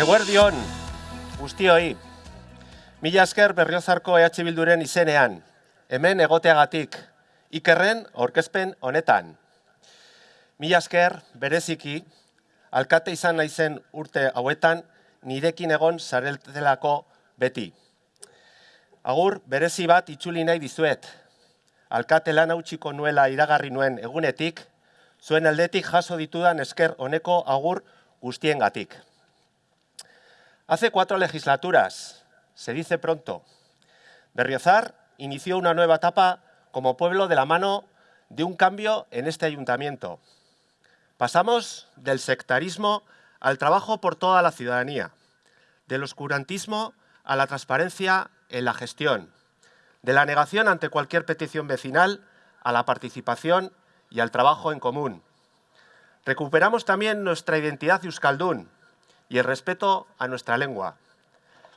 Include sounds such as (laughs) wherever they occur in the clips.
Eguerdion, guztioi. Mila esker berriozarko EH Bilduren izenean. Hemen egoteagatik. Ikerren aurkezpen honetan. Mila esker bereziki, alkate izan naizen urte hauetan, nirekin egon zareltelako beti. Agur, berezi bat itzuli nahi dizuet. Alkate lan hautsiko nuela iragarri nuen egunetik, zuen aldetik jaso ditudan esker honeko agur guztiengatik. Hace cuatro legislaturas, se dice pronto, Berriozar inició una nueva etapa como pueblo de la mano de un cambio en este ayuntamiento. Pasamos del sectarismo al trabajo por toda la ciudadanía, del oscurantismo a la transparencia en la gestión, de la negación ante cualquier petición vecinal a la participación y al trabajo en común. Recuperamos también nuestra identidad euskaldún y el respeto a nuestra lengua.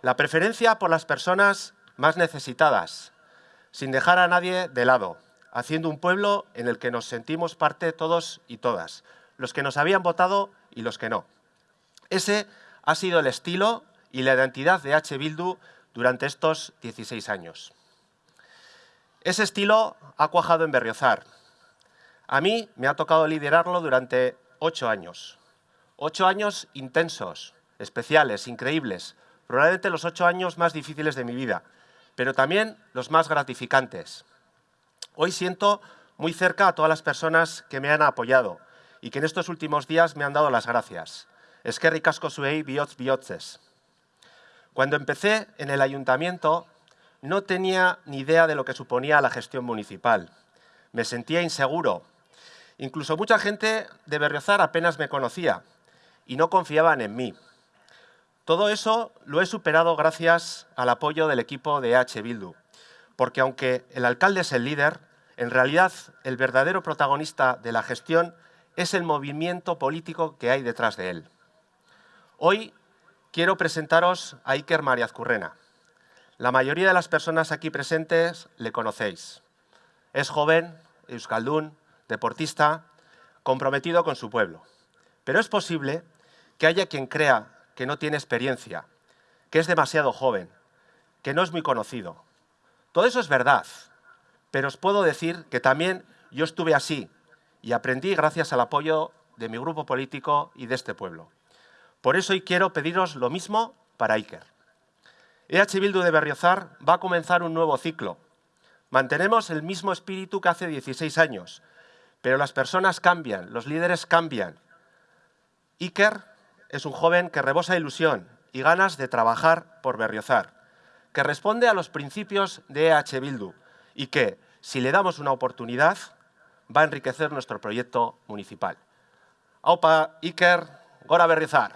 La preferencia por las personas más necesitadas, sin dejar a nadie de lado, haciendo un pueblo en el que nos sentimos parte todos y todas, los que nos habían votado y los que no. Ese ha sido el estilo y la identidad de H. Bildu durante estos 16 años. Ese estilo ha cuajado en Berriozar, a mí me ha tocado liderarlo durante ocho años. Ocho años intensos, especiales, increíbles. Probablemente los ocho años más difíciles de mi vida, pero también los más gratificantes. Hoy siento muy cerca a todas las personas que me han apoyado y que en estos últimos días me han dado las gracias. Es que ricasco suei biots biotzes. Cuando empecé en el ayuntamiento no tenía ni idea de lo que suponía la gestión municipal. Me sentía inseguro, Incluso mucha gente de Berriozar apenas me conocía y no confiaban en mí. Todo eso lo he superado gracias al apoyo del equipo de H. Bildu, porque aunque el alcalde es el líder, en realidad el verdadero protagonista de la gestión es el movimiento político que hay detrás de él. Hoy quiero presentaros a Iker Mariazcurrena. La mayoría de las personas aquí presentes le conocéis. Es joven, euskaldún, deportista, comprometido con su pueblo. Pero es posible que haya quien crea que no tiene experiencia, que es demasiado joven, que no es muy conocido. Todo eso es verdad, pero os puedo decir que también yo estuve así y aprendí gracias al apoyo de mi grupo político y de este pueblo. Por eso hoy quiero pediros lo mismo para Iker. EH Bildu de Berriozar va a comenzar un nuevo ciclo. Mantenemos el mismo espíritu que hace 16 años, pero las personas cambian, los líderes cambian. Iker es un joven que rebosa ilusión y ganas de trabajar por Berriozar, que responde a los principios de EH Bildu y que, si le damos una oportunidad, va a enriquecer nuestro proyecto municipal. Aupa, Iker, Gora Berriozar.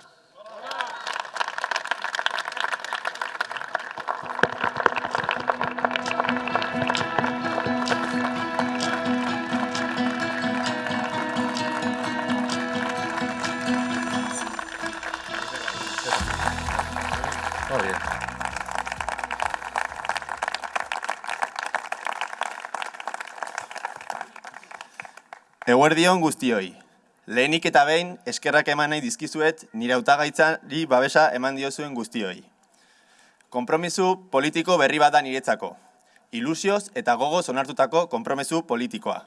Eguerdion guztioi. Lehenik eta behin eskerrak eman nahi dizkizuet nire hautagaitzari babesa eman diozuen guztioi. Konpromisu politiko berri bat da niretzako. Ilusioz eta gogoz onartutako konpromisu politikoa.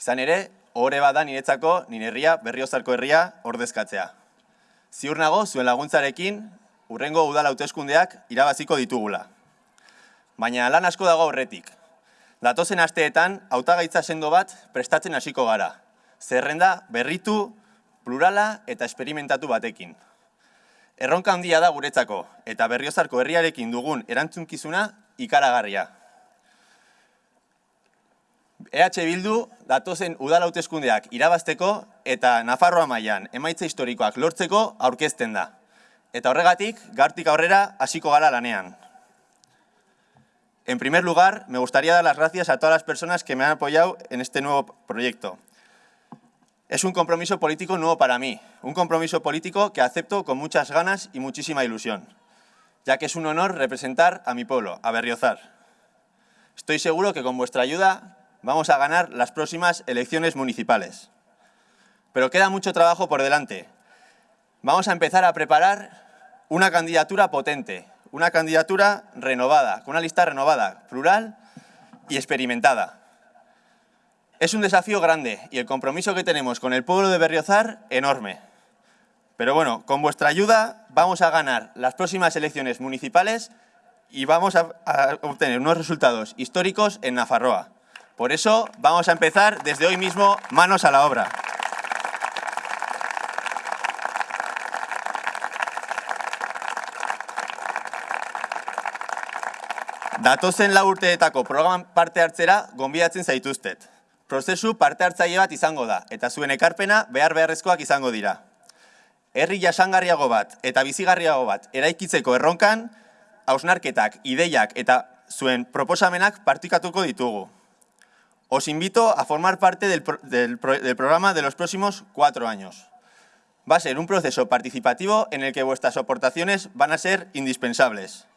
Izan ere, ohore bat da niretzako nire herria berriozarko herria ordezkatzea. Ziur nago zuen laguntzarekin urrengo udala hauteskundeak irabaziko ditugula. Baina lan asko dago horretik. Datozen asteetan hautagaitza sendo bat prestatzen hasiko gara. Zerrenda berritu, plurala eta esperimentatu batekin. Erronka handia da guretzako eta berriozarko herriarekin dugun erantzunkizuna ikaragarria. EH Bildu datozen udala hauteskundeak irabazteko eta Nafarroa mailan emaitza historikoak lortzeko aurkezten da. Eta horregatik, gartik aurrera hasiko gara lanean. En primer lugar, me gustaría dar las gracias a todas las personas que me han apoyado en este nuevo proyecto. Es un compromiso político nuevo para mí, un compromiso político que acepto con muchas ganas y muchísima ilusión, ya que es un honor representar a mi pueblo, a Berriozar. Estoy seguro que con vuestra ayuda vamos a ganar las próximas elecciones municipales. Pero queda mucho trabajo por delante. Vamos a empezar a preparar una candidatura potente, una candidatura renovada, con una lista renovada, plural y experimentada. Es un desafío grande y el compromiso que tenemos con el pueblo de Berriozar, enorme. Pero bueno, con vuestra ayuda vamos a ganar las próximas elecciones municipales y vamos a, obtener unos resultados históricos en Nafarroa. Por eso vamos a empezar desde hoy mismo manos a la obra. Datozen lau urteetako programan parte hartzera gonbidatzen zaituztet. Prozesu parte hartzaile bat izango da, eta zuen ekarpena behar beharrezkoak izango dira. Herri jasangarriago bat eta bizigarriago bat eraikitzeko erronkan, hausnarketak, ideiak eta zuen proposamenak partikatuko ditugu. Os invito a formar parte del, pro del, pro del programa de los próximos cuatro años. Va a ser un proceso participativo en el que vuestras aportaciones van a ser indispensables.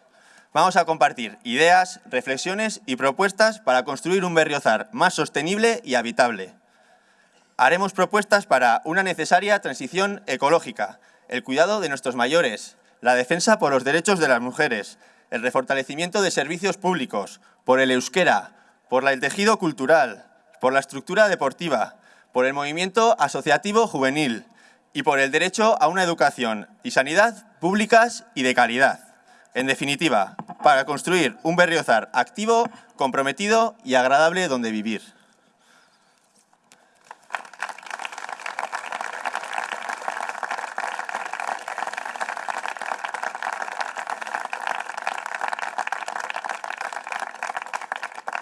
Vamos a compartir ideas, reflexiones y propuestas para construir un Berriozar más sostenible y habitable. Haremos propuestas para una necesaria transición ecológica, el cuidado de nuestros mayores, la defensa por los derechos de las mujeres, el refortalecimiento de servicios públicos, por el euskera, por el tejido cultural, por la estructura deportiva, por el movimiento asociativo juvenil y por el derecho a una educación y sanidad públicas y de calidad. En definitiva, para construir un Berriozar activo, comprometido y agradable donde vivir.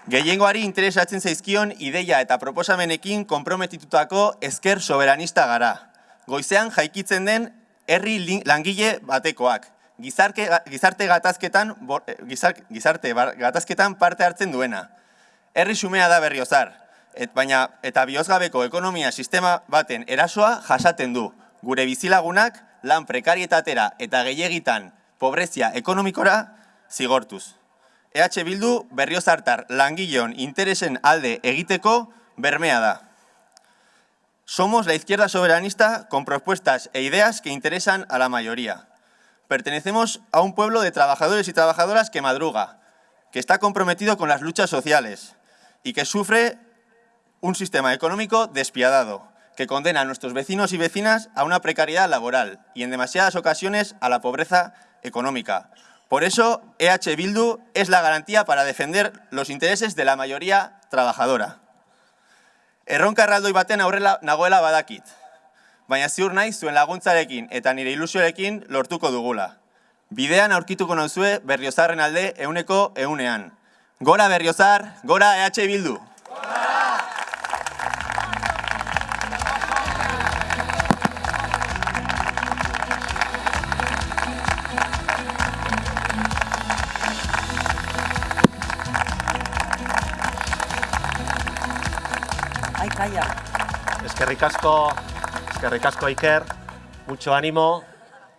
Gehiengoari interesatzen zaizkion ideia eta proposamenekin konprometitutako esker soberanista gara. Goizean jaikitzen den herri langile batekoak, gizarke, gizarte gatazketan, gizar, gizarte gatazketan parte hartzen duena. Herri sumea da berriozar, et, baina eta biozgabeko ekonomia sistema baten erasoa jasaten du. Gure bizilagunak lan prekarietatera eta gehiagitan pobrezia ekonomikora zigortuz. EH Bildu berriozartar langileon interesen alde egiteko bermea da. Somos la izquierda soberanista con propuestas e ideas que interesan a la mayoría. Pertenecemos a un pueblo de trabajadores y trabajadoras que madruga, que está comprometido con las luchas sociales y que sufre un sistema económico despiadado, que condena a nuestros vecinos y vecinas a una precariedad laboral y en demasiadas ocasiones a la pobreza económica. Por eso, EH Bildu es la garantía para defender los intereses de la mayoría trabajadora. Erronka erraldoi baten aurrela nagoela badakit, baina ziur naiz zuen laguntzarekin eta nire ilusioarekin lortuko dugula. Bidean aurkituko nauzue berriozarren alde euneko eunean. Gora berriozar, gora EH Bildu! Ai, calla. Eskerrik asko, eskerrik asko Iker, mucho ánimo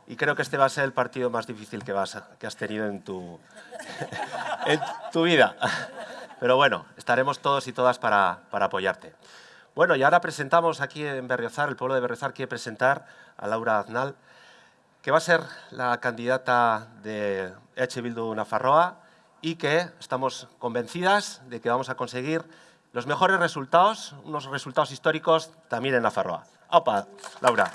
y creo que este va a ser el partido más difícil que, vas a- que has tenido en tu, (laughs) en tu vida. Pero bueno, estaremos todos y todas para, para apoyarte. Bueno, y ahora presentamos aquí en Berriozar, el pueblo de Berriozar quiere presentar a Laura Aznal, que va a ser la candidata de EH Bildu Nafarroa y que estamos convencidas de que vamos a conseguir los mejores resultados, unos resultados históricos también en Nafarroa. ¡Opa, Laura!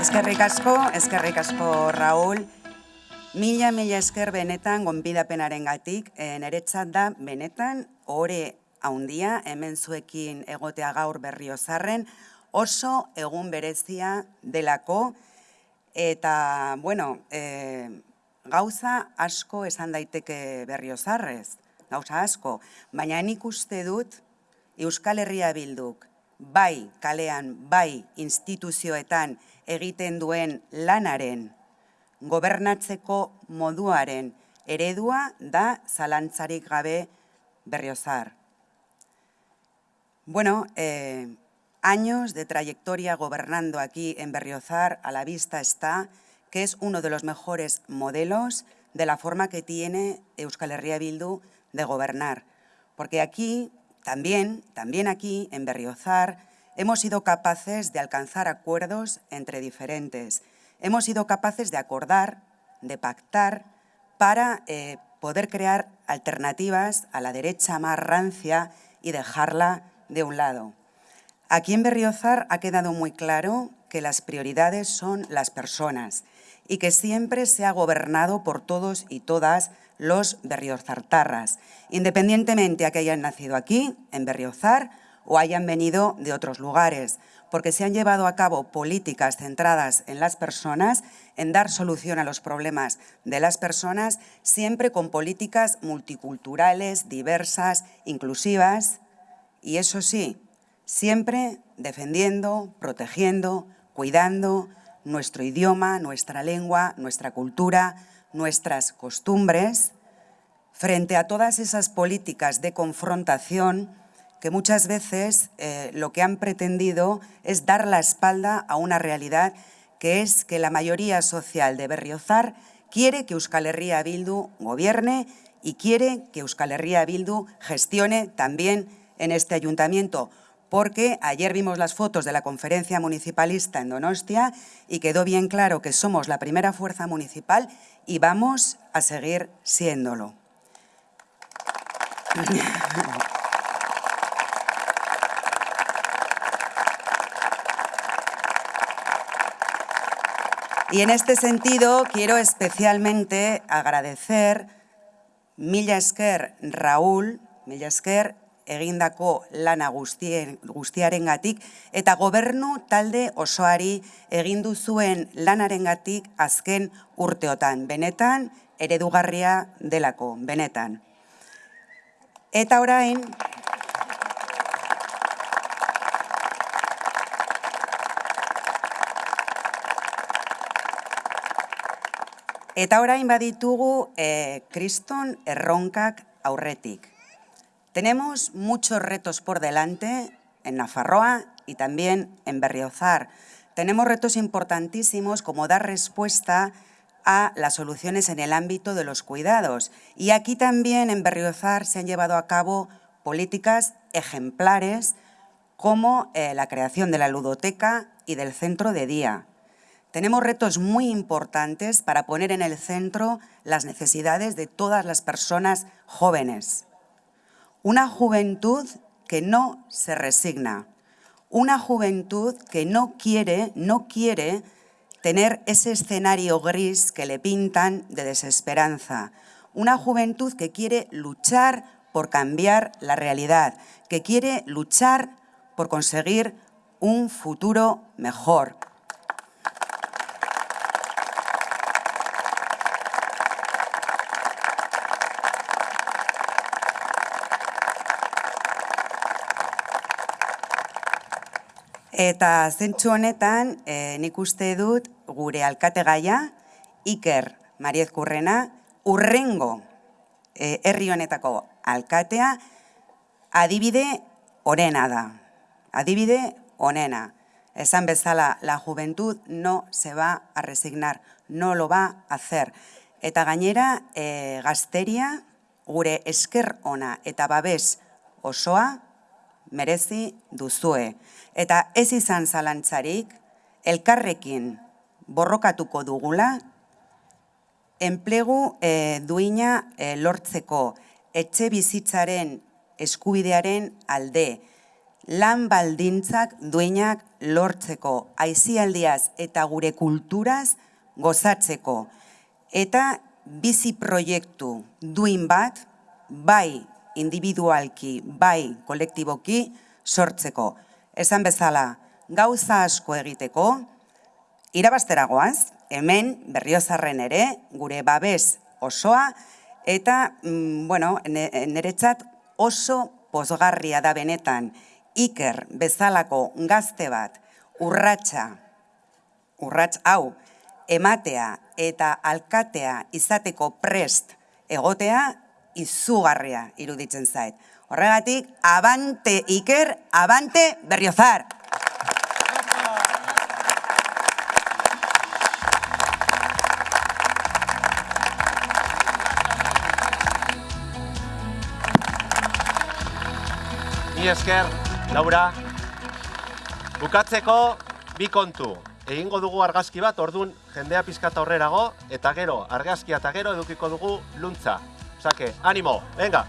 Eskerrik asko, eskerrik asko Raúl. Mila, mila esker benetan gonbidapenaren gatik, niretzat da benetan ore haundia hemen zuekin egotea gaur berriozarren, oso egun berezia delako, eta, bueno, e, gauza asko esan daiteke berriozarrez, gauza asko, baina nik uste dut Euskal Herria Bilduk bai kalean, bai instituzioetan egiten duen lanaren gobernatzeko moduaren eredua da zalantzarik gabe berriozar. Bueno, eh, años de trayectoria gobernando aquí en Berriozar, a la vista está que es uno de los mejores modelos de la forma que tiene Euskal Herria Bildu de gobernar. porque aquí, también, también aquí, en Berriozar, hemos sido capaces de alcanzar acuerdos entre diferentes. Hemos sido capaces de acordar, de pactar, para eh, poder crear alternativas a la derecha más rancia y dejarla de un lado. Aquí en Berriozar ha quedado muy claro que las prioridades son las personas y que siempre se ha gobernado por todos y todas los berriozartarras, independientemente a que hayan nacido aquí, en Berriozar, o hayan venido de otros lugares, porque se han llevado a cabo políticas centradas en las personas, en dar solución a los problemas de las personas, siempre con políticas multiculturales, diversas, inclusivas, y eso sí, siempre defendiendo, protegiendo, cuidando nuestro idioma, nuestra lengua, nuestra cultura, nuestras costumbres, frente a todas esas políticas de confrontación que muchas veces eh, lo que han pretendido es dar la espalda a una realidad que es que la mayoría social de Berriozar quiere que Euskal Herria Bildu gobierne y quiere que Euskal Herria Bildu gestione también en este ayuntamiento, porque ayer vimos las fotos de la conferencia municipalista en Donostia y quedó bien claro que somos la primera fuerza municipal y vamos a seguir siéndolo. Y en este sentido quiero especialmente agradecer Milla Raúl, Milla Esker egindako lana guztien, guztiarengatik eta gobernu talde osoari egin duzuen lanarengatik azken urteotan, benetan eredugarria delako, benetan. Eta orain, Eta orain baditugu eh, kriston erronkak aurretik. Tenemos muchos retos por delante en Nafarroa y también en Berriozar. Tenemos retos importantísimos como dar respuesta a las soluciones en el ámbito de los cuidados. Y aquí también en Berriozar se han llevado a cabo políticas ejemplares como eh, la creación de la ludoteca y del centro de día. Tenemos retos muy importantes para poner en el centro las necesidades de todas las personas jóvenes. Una juventud que no se resigna, una juventud que no quiere, no quiere tener ese escenario gris que le pintan de desesperanza. Una juventud que quiere luchar por cambiar la realidad, que quiere luchar por conseguir un futuro mejor, Eta zentsu honetan, e, nik uste dut gure alkate gaia, Iker Mariez Kurrena, urrengo e, herri honetako alkatea, adibide onena da. Adibide onena. Esan bezala, la juventud no se va a resignar, no lo va a hacer. Eta gainera, e, gazteria, gure esker ona eta babes osoa, merezi duzue. Eta ez izan zalantzarik, elkarrekin borrokatuko dugula, enplegu e, duina e, lortzeko etxe bizitzaren eskubidearen alde, lan baldintzak duinak lortzeko, aizialdiaz eta gure kulturaz gozatzeko. Eta bizi proiektu duin bat, bai individualki, bai kolektiboki, sortzeko. Esan bezala, gauza asko egiteko, irabasteragoaz, hemen berriozarren ere, gure babes osoa, eta, mm, bueno, niretzat oso posgarria da benetan, iker bezalako gazte bat, urratsa, urrats hau, ematea eta alkatea izateko prest egotea, izugarria iruditzen zait. Horregatik, abante Iker, abante Berriozar. Mi esker, Laura. Bukatzeko, bi kontu. Egingo dugu argazki bat, ordun jendea pizkata horrerago, eta gero, argazkia eta gero edukiko dugu luntza. 鮭アニモレンガ